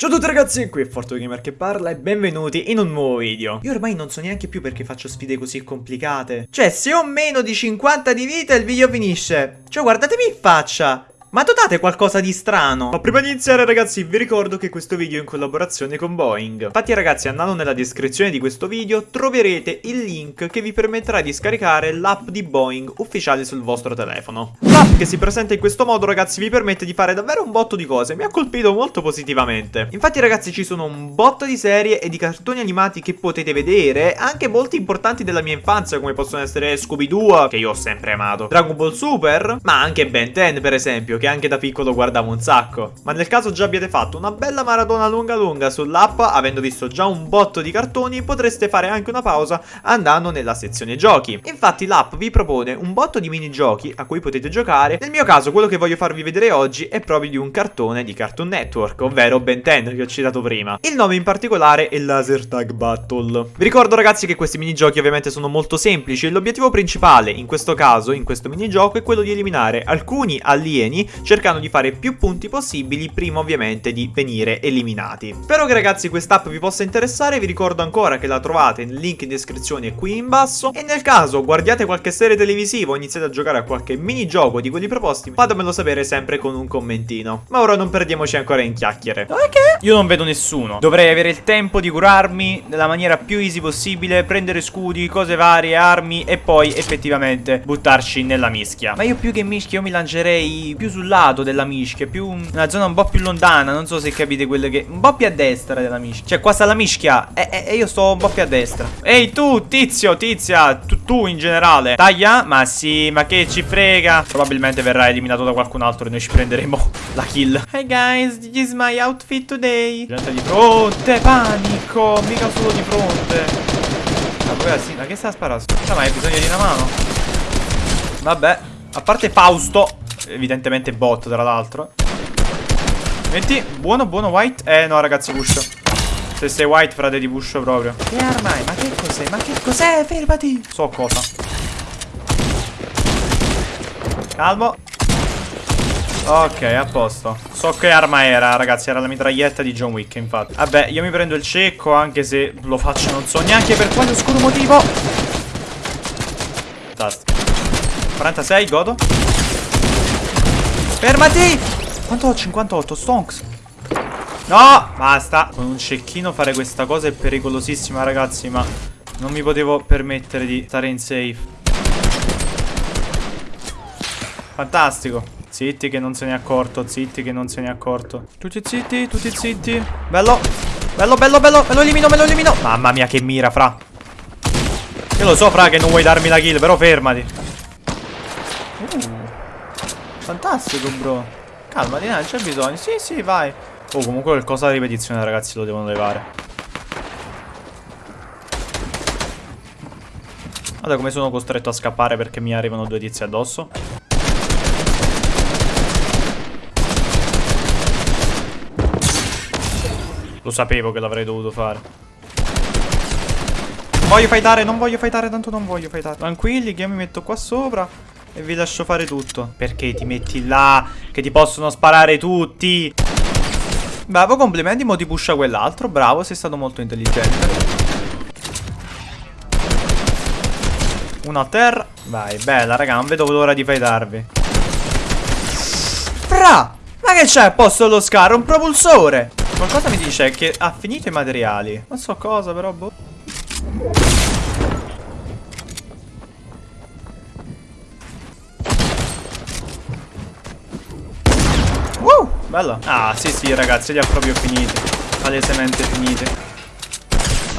Ciao a tutti ragazzi, qui è FortuGamer che parla e benvenuti in un nuovo video. Io ormai non so neanche più perché faccio sfide così complicate. Cioè, se ho meno di 50 di vita il video finisce. Cioè, guardatemi in faccia. Ma dotate qualcosa di strano. Ma prima di iniziare ragazzi vi ricordo che questo video è in collaborazione con Boeing. Infatti ragazzi andando nella descrizione di questo video troverete il link che vi permetterà di scaricare l'app di Boeing ufficiale sul vostro telefono. L'app che si presenta in questo modo ragazzi vi permette di fare davvero un botto di cose. Mi ha colpito molto positivamente. Infatti ragazzi ci sono un botto di serie e di cartoni animati che potete vedere. Anche molti importanti della mia infanzia come possono essere Scooby-Doo che io ho sempre amato. Dragon Ball Super ma anche Ben 10 per esempio che anche da piccolo guardavo un sacco. Ma nel caso già abbiate fatto una bella maratona lunga lunga sull'app, avendo visto già un botto di cartoni, potreste fare anche una pausa andando nella sezione giochi. Infatti l'app vi propone un botto di minigiochi a cui potete giocare. Nel mio caso quello che voglio farvi vedere oggi è proprio di un cartone di Cartoon Network, ovvero Ben 10 che ho citato prima. Il nome in particolare è Laser Tag Battle. Vi ricordo ragazzi che questi minigiochi ovviamente sono molto semplici e l'obiettivo principale in questo caso, in questo minigioco, è quello di eliminare alcuni alieni cercando di fare più punti possibili prima ovviamente di venire eliminati. Spero che ragazzi quest'app vi possa interessare, vi ricordo ancora che la trovate nel link in descrizione qui in basso e nel caso guardiate qualche serie televisiva o iniziate a giocare a qualche minigioco di quelli proposti, fatemelo sapere sempre con un commentino. Ma ora non perdiamoci ancora in chiacchiere. Ok. Io non vedo nessuno. Dovrei avere il tempo di curarmi nella maniera più easy possibile, prendere scudi, cose varie, armi e poi effettivamente buttarci nella mischia. Ma io più che mischia io mi lancerei più sul lato della mischia, più una zona un po' più lontana, non so se capite quelle che... Un po' più a destra della mischia. Cioè qua sta la mischia e, e, e io sto un po' più a destra. Ehi tu, tizio, tizia, tu, tu in generale. Taglia? Ma sì, ma che ci frega. Probabilmente verrà eliminato da qualcun altro e noi ci prenderemo la kill. Hey guys, this is my outfit today. Gente di fronte, panico, mica solo di fronte. Ma sì, ma che sta sparando? Ma hai bisogno di una mano? Vabbè, a parte Fausto Evidentemente bot tra l'altro. Metti, buono, buono white. Eh no ragazzi pusho Se sei white frate ti pusho proprio. Che arma è? Ma che cos'è? Ma che cos'è? Fermati! So cosa. Calmo. Ok, a posto. So che arma era, ragazzi. Era la mitraglietta di John Wick, infatti. Vabbè, io mi prendo il cecco Anche se lo faccio non so neanche per quale oscuro motivo. Fantastico. 46, godo Fermati! Quanto ho? 58, stonks. No! Basta. Con un cecchino fare questa cosa è pericolosissima, ragazzi, ma non mi potevo permettere di stare in safe. Fantastico. Zitti che non se ne è accorto, zitti che non se ne è accorto. Tutti zitti, tutti zitti. Bello. Bello, bello, bello. Me lo elimino, me lo elimino. Mamma mia, che mira, fra. Io lo so, fra, che non vuoi darmi la kill, però fermati. Uh. Fantastico, bro. Calmati, non c'è bisogno. Sì, sì, vai. Oh, comunque qualcosa da ripetizione, ragazzi, lo devono levare. Guarda come sono costretto a scappare perché mi arrivano due tizi addosso. Lo sapevo che l'avrei dovuto fare. Non voglio fightare, non voglio fightare, tanto non voglio fightare. Tranquilli che io mi metto qua sopra. E vi lascio fare tutto. Perché ti metti là Che ti possono sparare tutti. Bravo, complimenti, mo ti pusha quell'altro. Bravo, sei stato molto intelligente. Uno a terra. Vai, bella raga, non vedo l'ora di fightarvi. Fra Ma che c'è a posto dello scar? Un propulsore. Qualcosa mi dice che ha finito i materiali. Non so cosa però boh Bello. Ah, sì, sì, ragazzi, li ha proprio finiti. Palesemente finiti.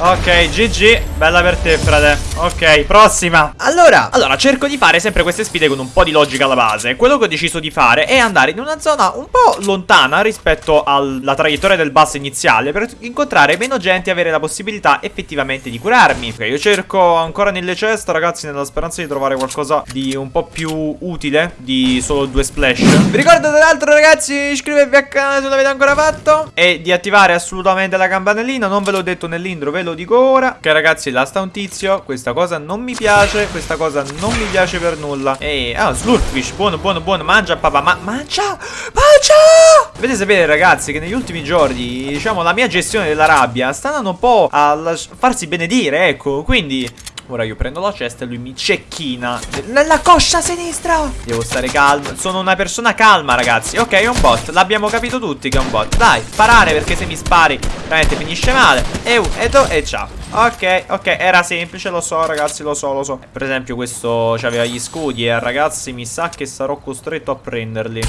Ok, GG, bella per te, frate. Ok, prossima. Allora, allora, cerco di fare sempre queste sfide con un po' di logica alla base. Quello che ho deciso di fare è andare in una zona un po' lontana rispetto alla traiettoria del bus iniziale Per incontrare meno gente e avere la possibilità effettivamente di curarmi. Ok, io cerco ancora nelle ceste, ragazzi, nella speranza di trovare qualcosa di un po' più utile Di solo due splash. Vi ricordo tra l'altro, ragazzi, iscrivervi al canale se non l'avete ancora fatto E di attivare assolutamente la campanellina. Non ve l'ho detto nell'intro, ve lo lo dico ora. Ok, ragazzi, là sta un tizio. Questa cosa non mi piace. Questa cosa non mi piace per nulla. Ehi, ah, slurpfish. Buono, buono, buono. Mangia, papà. Ma mangia! Mangia! Dovete sapere, ragazzi, che negli ultimi giorni, diciamo, la mia gestione della rabbia sta andando un po' a farsi benedire, ecco. Quindi. Ora io prendo la cesta e lui mi cecchina. Nella coscia sinistra! Devo stare calmo. Sono una persona calma ragazzi. Ok è un bot. L'abbiamo capito tutti che è un bot. Dai sparare perché se mi spari Veramente finisce male. E u e ciao. Ok ok era semplice lo so ragazzi lo so lo so. Per esempio questo aveva gli scudi E ragazzi mi sa che sarò costretto a prenderli.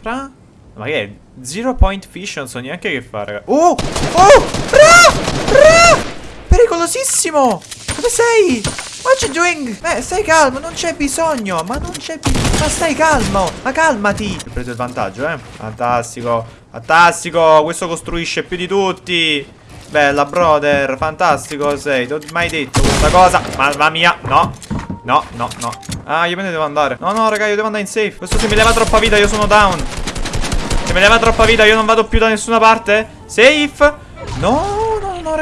Fra? Ma che è? Zero point fish non so neanche che fare raga. Oh Oh! Fra! Fra! Pericolosissimo dove sei? What you doing? Eh, stai calmo, non c'è bisogno. Ma non c'è bisogno. Ma stai calmo. Ma calmati. Ho preso il vantaggio, eh. Fantastico. Fantastico. Questo costruisce più di tutti. Bella, brother. Fantastico sei. Non mai detto questa cosa. Mamma mia. No. No, no, no. Ah, io me ne devo andare. No, no, raga, io devo andare in safe. Questo se mi leva troppa vita, io sono down. Se mi leva troppa vita, io non vado più da nessuna parte. Safe. No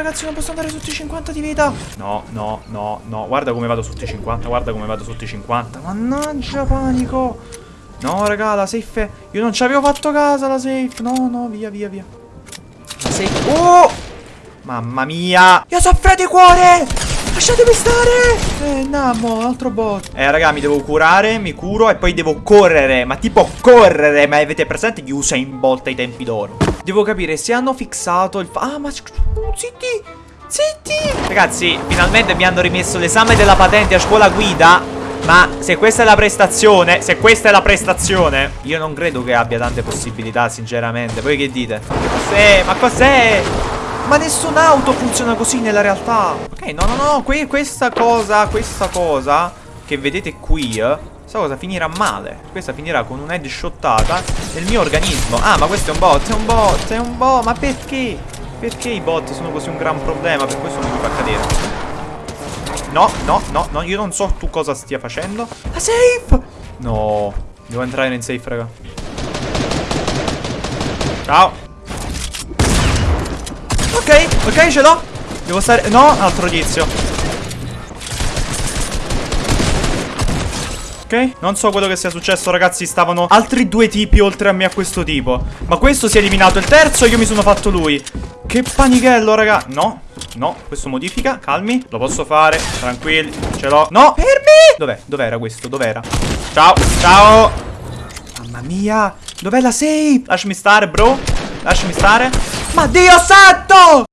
ragazzi non posso andare sotto i 50 di vita. No no no no. Guarda come vado sotto i 50 Guarda come vado sotto i 50 Mannaggia panico. No raga la safe. Io non ci avevo fatto casa la safe. No no via via via. La safe. Oh! Mamma mia. Io soffro di cuore. Lasciatemi stare. Eh Nammo altro bot. Eh raga mi devo curare Mi curo e poi devo correre. Ma tipo correre Ma avete presente gli Usain Bolt ai tempi d'oro Devo capire se hanno fissato il... Ah ma... Zitti Zitti Ragazzi finalmente mi hanno rimesso l'esame della patente a scuola guida ma se questa è la prestazione Se questa è la prestazione Io non credo che abbia tante possibilità sinceramente Voi che dite? Cos'è? Ma cos'è? Ma nessun'auto funziona così nella realtà Ok no no no que Questa cosa Questa cosa Che vedete qui eh, Questa cosa finirà male Questa finirà con un'headshottata Nel mio organismo Ah ma questo è un bot È un bot È un bot Ma perché? Perché i bot sono così un gran problema? Per questo non mi fa cadere No, no, no, no, io non so tu cosa stia facendo. La safe! No, devo entrare in safe, raga. Ciao. Ok, ok, ce l'ho. Devo stare... No, altro tizio. Ok, non so quello che sia successo ragazzi Stavano altri due tipi oltre a me a questo tipo. Ma questo si è eliminato il terzo e io mi sono fatto lui. Che panichello raga. No, no, questo modifica, calmi. Lo posso fare, tranquilli, ce l'ho. No, fermi! Dov'è? Dov'era questo? Dov'era? Ciao, ciao! Mamma mia Dov'è la safe? Lasciami stare bro. Lasciami stare. Ma Dio santo